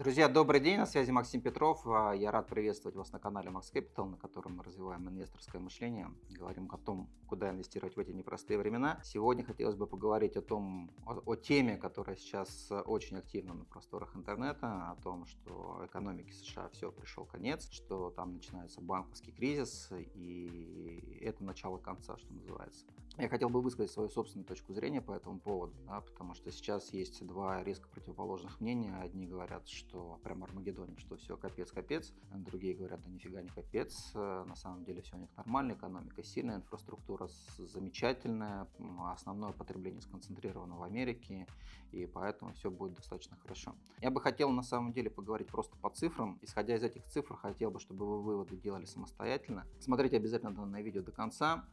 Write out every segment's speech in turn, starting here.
Друзья, добрый день, на связи Максим Петров. А, я рад приветствовать вас на канале Max Capital, на котором мы развиваем инвесторское мышление, говорим о том, куда инвестировать в эти непростые времена. Сегодня хотелось бы поговорить о том, о, о теме, которая сейчас очень активна на просторах интернета, о том, что экономике США все пришел конец, что там начинается банковский кризис, и это начало конца, что называется. Я хотел бы высказать свою собственную точку зрения по этому поводу, да, потому что сейчас есть два резко противоположных мнения. Одни говорят, что прям Армагеддоне, что все капец-капец, другие говорят, да нифига не капец, на самом деле все у них нормально, экономика сильная, инфраструктура замечательная, основное потребление сконцентрировано в Америке, и поэтому все будет достаточно хорошо. Я бы хотел на самом деле поговорить просто по цифрам. Исходя из этих цифр, хотел бы, чтобы вы выводы делали самостоятельно. Смотрите обязательно данное видео до конца.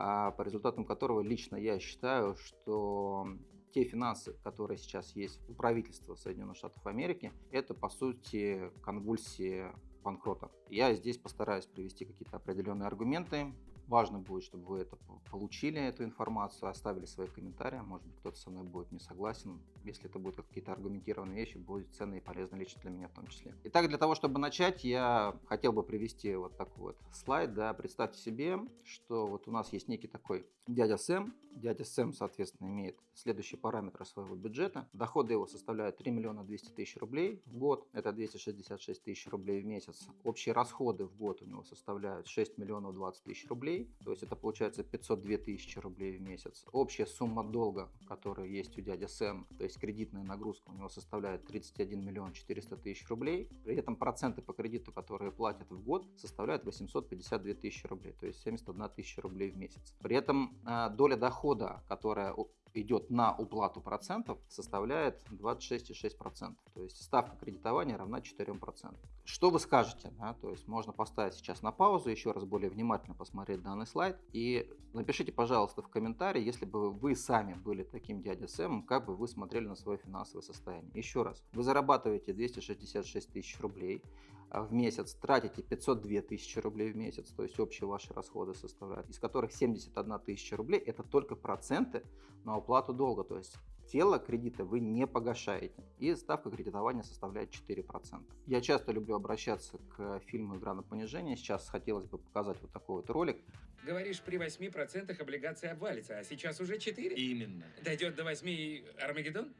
А, по результатам которого лично я считаю, что те финансы, которые сейчас есть у правительства Соединенных Штатов Америки, это по сути конвульсии банкрота. Я здесь постараюсь привести какие-то определенные аргументы, Важно будет, чтобы вы это получили, эту информацию, оставили свои комментарии. Может быть, кто-то со мной будет не согласен. Если это будут какие-то аргументированные вещи, будет ценно и полезно лично для меня в том числе. Итак, для того, чтобы начать, я хотел бы привести вот такой вот слайд. Да. Представьте себе, что вот у нас есть некий такой дядя Сэм. Дядя Сэм, соответственно, имеет следующие параметры своего бюджета. Доходы его составляют 3 миллиона 200 тысяч рублей в год. Это 266 тысяч рублей в месяц. Общие расходы в год у него составляют 6 миллионов 20 тысяч рублей рублей, то есть это получается 502 тысячи рублей в месяц. Общая сумма долга, которая есть у дяди Сэм, то есть кредитная нагрузка у него составляет 31 миллион 400 тысяч рублей. При этом проценты по кредиту, которые платят в год, составляют 852 тысячи рублей, то есть 71 тысяча рублей в месяц. При этом э, доля дохода, которая идет на уплату процентов, составляет 26,6%. То есть ставка кредитования равна 4%. Что вы скажете? Да? То есть можно поставить сейчас на паузу, еще раз более внимательно посмотреть данный слайд. И напишите, пожалуйста, в комментарии, если бы вы сами были таким дядя Сэмом, как бы вы смотрели на свое финансовое состояние. Еще раз, вы зарабатываете 266 тысяч рублей в месяц, тратите 502 тысячи рублей в месяц, то есть общие ваши расходы составляют, из которых 71 тысяча рублей это только проценты на уплату долга, то есть тело кредита вы не погашаете. И ставка кредитования составляет 4%. Я часто люблю обращаться к фильму «Игра на понижение». Сейчас хотелось бы показать вот такой вот ролик. Говоришь, при 8% облигация обвалится, а сейчас уже 4? Именно. Дойдет до 8 и Армагеддон?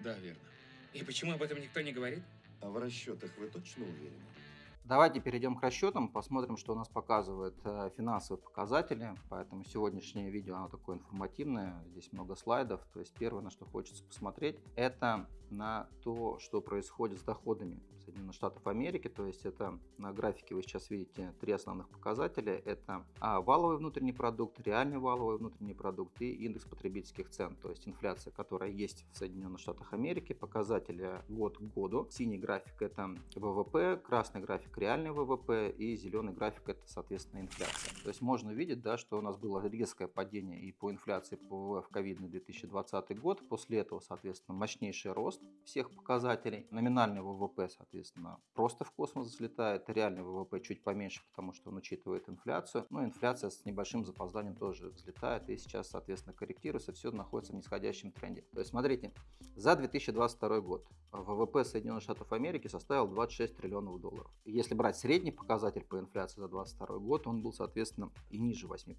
Да, верно. И почему об этом никто не говорит? А в расчетах вы точно уверены? Давайте перейдем к расчетам, посмотрим, что у нас показывают э, финансовые показатели. Поэтому сегодняшнее видео оно такое информативное, здесь много слайдов. То есть первое, на что хочется посмотреть, это на то, что происходит с доходами Соединенных Штатов Америки. То есть это на графике вы сейчас видите три основных показателя. Это а, валовый внутренний продукт, реальный валовый внутренний продукт и индекс потребительских цен. То есть инфляция, которая есть в Соединенных Штатах Америки. Показатели год к году. Синий график это ВВП, красный график реальный ВВП и зеленый график это, соответственно, инфляция. То есть можно видеть, да, что у нас было резкое падение и по инфляции по ВВП в ковидный 2020 год. После этого, соответственно, мощнейший рост всех показателей. Номинальный ВВП, соответственно, просто в космос взлетает. Реальный ВВП чуть поменьше, потому что он учитывает инфляцию. Но инфляция с небольшим запозданием тоже взлетает и сейчас, соответственно, корректируется. Все находится в нисходящем тренде. То есть, смотрите, за 2022 год ВВП Соединенных Штатов Америки составил 26 триллионов долларов. Если брать средний показатель по инфляции за 2022 год, он был, соответственно, и ниже 8%,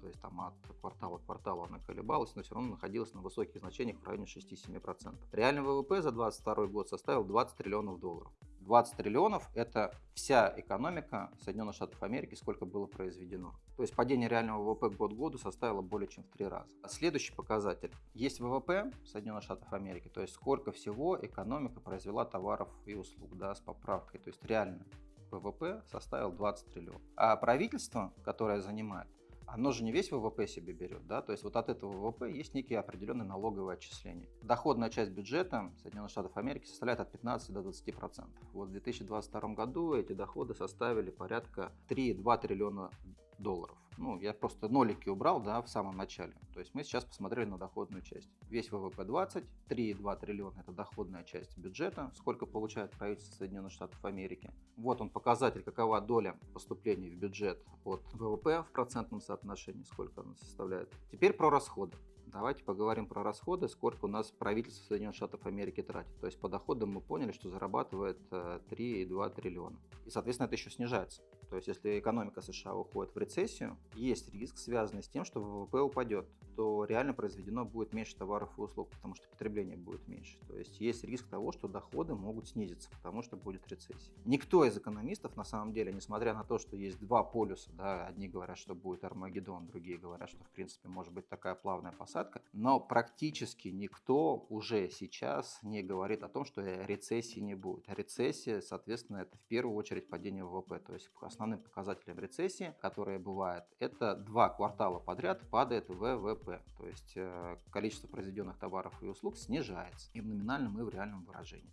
то есть там от квартала к кварталу она колебалась, но все равно находилась на высоких значениях в районе 6-7%. Реальный ВВП за 2022 год составил 20 триллионов долларов. 20 триллионов – это вся экономика Соединенных Штатов Америки, сколько было произведено. То есть падение реального ВВП год к году составило более чем в три раза. Следующий показатель. Есть ВВП Соединенных Штатов Америки, то есть сколько всего экономика произвела товаров и услуг да, с поправкой, то есть реально ВВП составил 20 триллионов. А правительство, которое занимает, оно же не весь ВВП себе берет, да, то есть вот от этого ВВП есть некие определенные налоговые отчисления. Доходная часть бюджета Соединенных Штатов Америки составляет от 15 до 20 процентов. Вот в 2022 году эти доходы составили порядка 3,2 триллиона долларов. Ну, я просто нолики убрал, да, в самом начале. То есть мы сейчас посмотрели на доходную часть. Весь ВВП 20, 3,2 триллиона – это доходная часть бюджета, сколько получает правительство Соединенных Штатов Америки. Вот он показатель, какова доля поступлений в бюджет от ВВП в процентном соотношении, сколько она составляет. Теперь про расходы. Давайте поговорим про расходы, сколько у нас правительство Соединенных Штатов Америки тратит. То есть по доходам мы поняли, что зарабатывает 3,2 э, триллиона. И, соответственно, это еще снижается. То есть если экономика США уходит в рецессию, есть риск, связанный с тем, что ВВП упадет, то реально произведено будет меньше товаров и услуг, потому что потребление будет меньше. То есть есть риск того, что доходы могут снизиться, потому что будет рецессия. Никто из экономистов, на самом деле, несмотря на то, что есть два полюса, да, одни говорят, что будет Армагеддон, другие говорят, что в принципе может быть такая плавная посадка, но практически никто уже сейчас не говорит о том, что рецессии не будет. Рецессия, соответственно, это в первую очередь падение ВВП, то есть основным показателем рецессии, которая бывает, это два квартала подряд падает ВВП, то есть э, количество произведенных товаров и услуг снижается и в номинальном, и в реальном выражении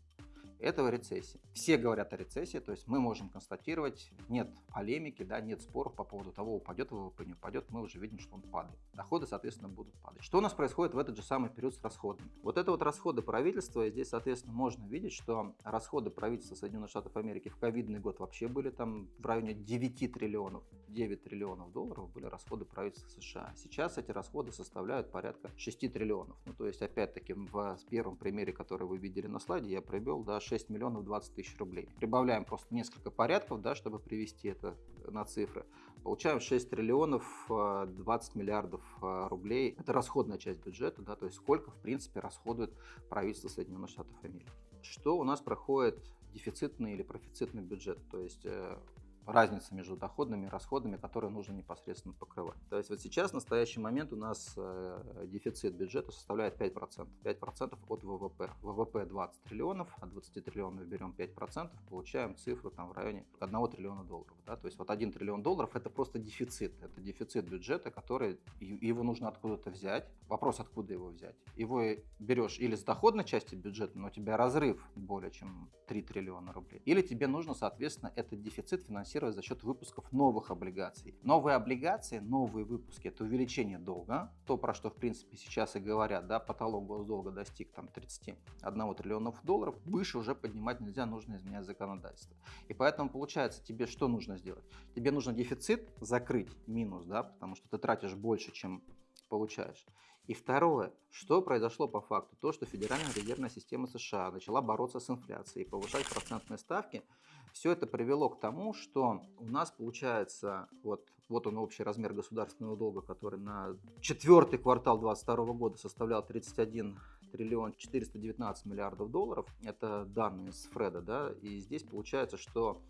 этого рецессии. Все говорят о рецессии, то есть мы можем констатировать, нет полемики, да, нет споров по поводу того, упадет ВВП, не упадет, мы уже видим, что он падает. Доходы, соответственно, будут падать. Что у нас происходит в этот же самый период с расходами? Вот это вот расходы правительства, и здесь, соответственно, можно видеть, что расходы правительства Соединенных Штатов Америки в ковидный год вообще были там в районе 9 триллионов, 9 триллионов долларов были расходы правительства США. Сейчас эти расходы составляют порядка 6 триллионов. Ну, то есть, опять-таки, в первом примере, который вы видели на слайде, я привел, да, 6 миллионов 20 тысяч рублей. Прибавляем просто несколько порядков, да, чтобы привести это на цифры. Получаем 6 триллионов 20 э, миллиардов э, рублей. Это расходная часть бюджета, да, то есть сколько, в принципе, расходует правительство Соединенных Штатов Америки. Что у нас проходит дефицитный или профицитный бюджет, то есть э, разница между доходными и расходами, которые нужно непосредственно покрывать. То есть вот сейчас, в настоящий момент, у нас э, дефицит бюджета составляет 5%. 5% от ВВП. ВВП 20 триллионов, от 20 триллионов берем 5%, получаем цифру там в районе 1 триллиона долларов. Да? То есть вот 1 триллион долларов это просто дефицит. Это дефицит бюджета, который его нужно откуда-то взять. Вопрос, откуда его взять. Его берешь или с доходной части бюджета, но у тебя разрыв более чем 3 триллиона рублей. Или тебе нужно, соответственно, этот дефицит финансировать финансировать за счет выпусков новых облигаций. Новые облигации, новые выпуски – это увеличение долга, то, про что, в принципе, сейчас и говорят, да, потолок госдолга достиг там 31 триллионов долларов, выше уже поднимать нельзя, нужно изменять законодательство. И поэтому, получается, тебе что нужно сделать? Тебе нужно дефицит закрыть, минус, да, потому что ты тратишь больше, чем получаешь. И второе, что произошло по факту? То, что Федеральная резервная система США начала бороться с инфляцией и повышать процентные ставки, все это привело к тому, что у нас получается, вот, вот он общий размер государственного долга, который на четвертый квартал 2022 года составлял 31 триллион 419 миллиардов долларов. Это данные с Фреда, да, и здесь получается, что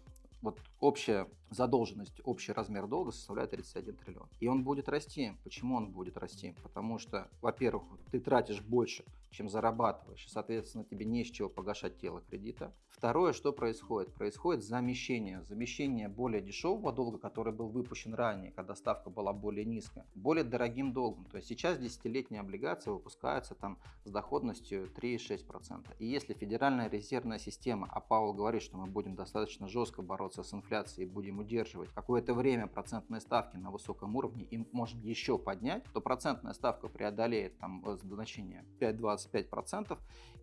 вот общая задолженность, общий размер долга составляет 31 триллион. И он будет расти. Почему он будет расти? Потому что, во-первых, ты тратишь больше, чем зарабатываешь, соответственно, тебе не с чего погашать тело кредита. Второе, что происходит? Происходит замещение. Замещение более дешевого долга, который был выпущен ранее, когда ставка была более низкая, более дорогим долгом. То есть сейчас десятилетняя облигация выпускается там с доходностью 3,6%. И если Федеральная резервная система, а Павел говорит, что мы будем достаточно жестко бороться с инфляцией и будем удерживать какое-то время процентные ставки на высоком уровне и можем еще поднять, то процентная ставка преодолеет там значение 5-25%.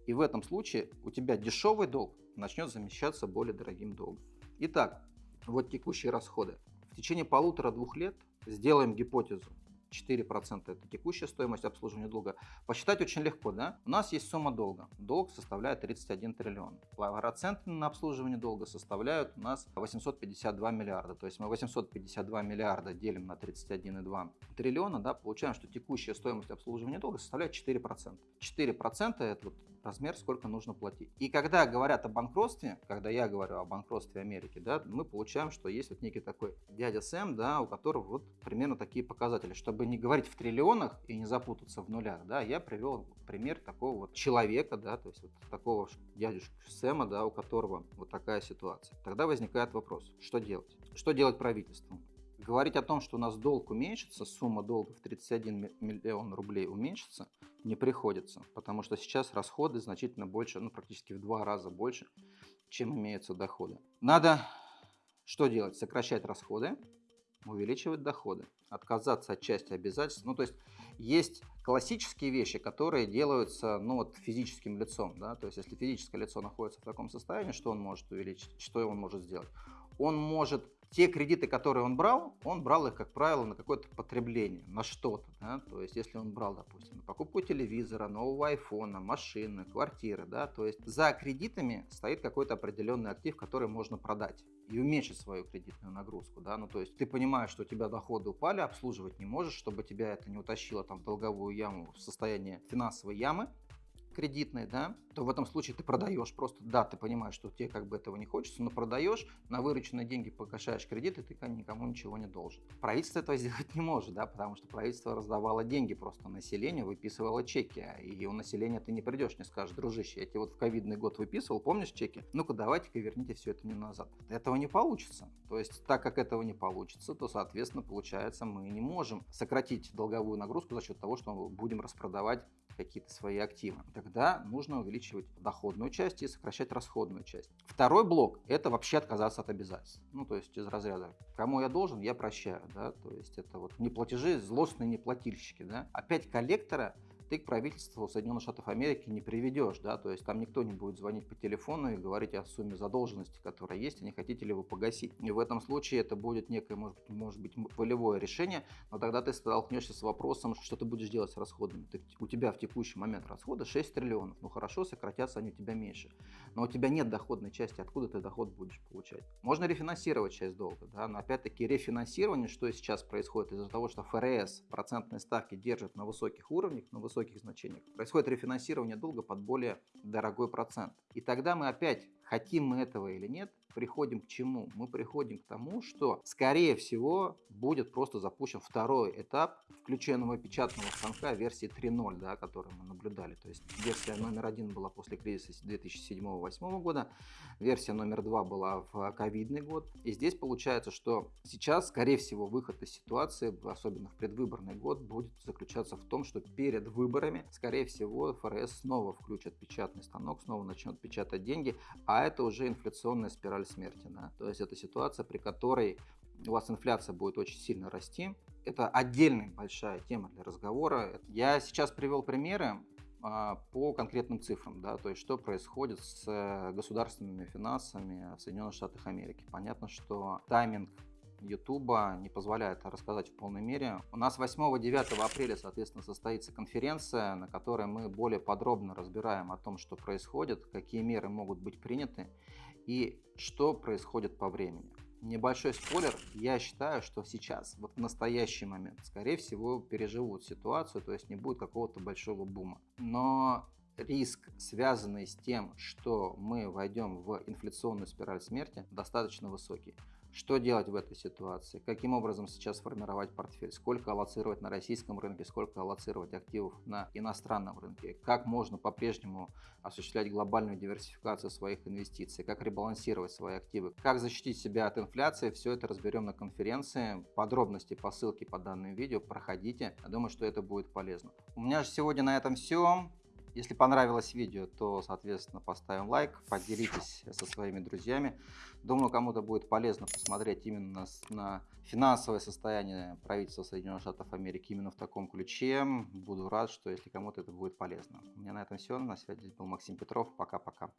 И в этом случае у тебя дешевый долг начнет замещаться более дорогим долгом. Итак, вот текущие расходы. В течение полутора-двух лет сделаем гипотезу. 4% это текущая стоимость обслуживания долга. Посчитать очень легко, да? У нас есть сумма долга. Долг составляет 31 триллион. Проценты на обслуживание долга составляют у нас 852 миллиарда. То есть мы 852 миллиарда делим на 31,2 триллиона, да, получаем, что текущая стоимость обслуживания долга составляет 4%. 4% это вот размер, сколько нужно платить. И когда говорят о банкротстве, когда я говорю о банкротстве Америки, да, мы получаем, что есть вот некий такой дядя Сэм, да, у которого вот примерно такие показатели. Чтобы не говорить в триллионах и не запутаться в нулях, да, я привел пример такого вот человека, да, то есть вот такого дядюшки Сэма, да, у которого вот такая ситуация. Тогда возникает вопрос, что делать? Что делать правительству? Говорить о том, что у нас долг уменьшится, сумма долга в 31 миллион рублей уменьшится, не приходится, потому что сейчас расходы значительно больше, ну практически в два раза больше, чем имеются доходы. Надо что делать? Сокращать расходы, увеличивать доходы, отказаться от части обязательств. Ну то есть есть классические вещи, которые делаются ну, вот, физическим лицом. Да? То есть если физическое лицо находится в таком состоянии, что он может увеличить, что он может сделать? он может те кредиты, которые он брал, он брал их, как правило, на какое-то потребление, на что-то. Да? То есть, если он брал, допустим, на покупку телевизора, нового айфона, машины, квартиры, да, то есть за кредитами стоит какой-то определенный актив, который можно продать и уменьшить свою кредитную нагрузку, да, ну то есть ты понимаешь, что у тебя доходы упали, обслуживать не можешь, чтобы тебя это не утащило там в долговую яму, в состояние финансовой ямы, кредитной, да, то в этом случае ты продаешь просто, да, ты понимаешь, что тебе как бы этого не хочется, но продаешь, на вырученные деньги погашаешь кредиты, ты никому ничего не должен. Правительство этого сделать не может, да, потому что правительство раздавало деньги просто населению, выписывало чеки, и у населения ты не придешь, не скажешь, дружище, я тебе вот в ковидный год выписывал, помнишь чеки? Ну-ка давайте-ка верните все это мне назад. Этого не получится. То есть, так как этого не получится, то, соответственно, получается, мы не можем сократить долговую нагрузку за счет того, что мы будем распродавать какие-то свои активы. Тогда нужно увеличивать доходную часть и сокращать расходную часть. Второй блок – это вообще отказаться от обязательств. Ну, то есть из разряда «кому я должен, я прощаю». Да? То есть это вот неплатежи, злостные неплательщики. Да? Опять коллектора – ты к правительству Соединенных Штатов Америки не приведешь, да, то есть там никто не будет звонить по телефону и говорить о сумме задолженности, которая есть, и не хотите ли вы погасить. И в этом случае это будет некое, может может быть волевое решение, но тогда ты столкнешься с вопросом, что ты будешь делать с расходами. Ты, у тебя в текущий момент расходы 6 триллионов, ну хорошо, сократятся они у тебя меньше, но у тебя нет доходной части, откуда ты доход будешь получать. Можно рефинансировать часть долга, да, но опять-таки рефинансирование, что сейчас происходит из-за того, что ФРС процентные ставки держит на высоких уровнях, на высоких высоких значениях. Происходит рефинансирование долга под более дорогой процент. И тогда мы опять, хотим мы этого или нет, приходим к чему? Мы приходим к тому, что, скорее всего, будет просто запущен второй этап включенного печатного станка версии 3.0, да, который мы наблюдали. То есть версия номер один была после кризиса 2007-2008 года, версия номер два была в ковидный год. И здесь получается, что сейчас, скорее всего, выход из ситуации, особенно в предвыборный год, будет заключаться в том, что перед выборами, скорее всего, ФРС снова включат печатный станок, снова начнет печатать деньги, а это уже инфляционная спираль спираль смерти. Да? То есть это ситуация, при которой у вас инфляция будет очень сильно расти. Это отдельная большая тема для разговора. Я сейчас привел примеры а, по конкретным цифрам, да, то есть что происходит с э, государственными финансами в Соединенных Штатах Америки. Понятно, что тайминг YouTube не позволяет рассказать в полной мере. У нас 8-9 апреля, соответственно, состоится конференция, на которой мы более подробно разбираем о том, что происходит, какие меры могут быть приняты и что происходит по времени. Небольшой спойлер, я считаю, что сейчас, вот в настоящий момент, скорее всего, переживут ситуацию, то есть не будет какого-то большого бума. Но риск, связанный с тем, что мы войдем в инфляционную спираль смерти, достаточно высокий. Что делать в этой ситуации? Каким образом сейчас формировать портфель? Сколько аллоцировать на российском рынке? Сколько аллоцировать активов на иностранном рынке? Как можно по-прежнему осуществлять глобальную диверсификацию своих инвестиций? Как ребалансировать свои активы? Как защитить себя от инфляции? Все это разберем на конференции. Подробности по ссылке по данному видео проходите. Я думаю, что это будет полезно. У меня же сегодня на этом все. Если понравилось видео, то, соответственно, поставим лайк, поделитесь со своими друзьями. Думаю, кому-то будет полезно посмотреть именно на финансовое состояние правительства Соединенных Штатов Америки именно в таком ключе. Буду рад, что если кому-то это будет полезно. У меня на этом все. На связи был Максим Петров. Пока-пока.